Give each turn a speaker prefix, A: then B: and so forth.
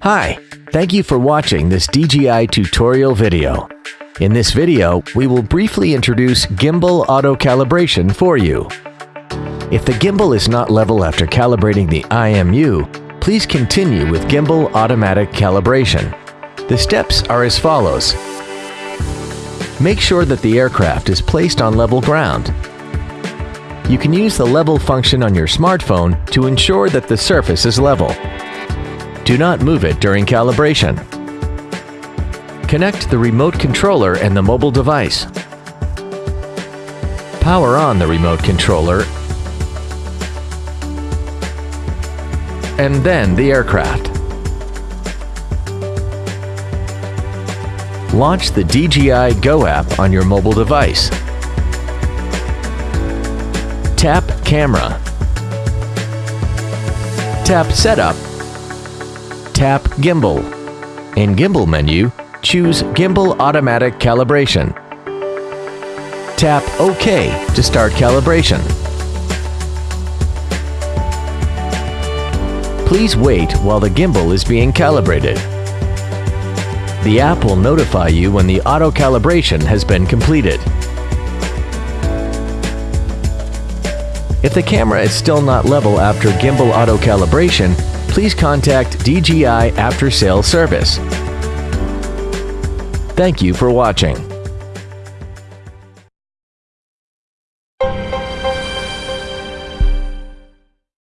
A: Hi, thank you for watching this DJI tutorial video. In this video, we will briefly introduce gimbal auto calibration for you. If the gimbal is not level after calibrating the IMU, please continue with gimbal automatic calibration. The steps are as follows. Make sure that the aircraft is placed on level ground. You can use the level function on your smartphone to ensure that the surface is level. Do not move it during calibration. Connect the remote controller and the mobile device. Power on the remote controller and then the aircraft. Launch the DJI Go app on your mobile device. Tap Camera. Tap Setup. Tap Gimbal. In Gimbal menu, choose Gimbal Automatic Calibration. Tap OK to start calibration. Please wait while the gimbal is being calibrated. The app will notify you when the auto calibration has been completed. If the camera is still not level after gimbal auto calibration, please contact DJI After Sales Service. Thank you for watching.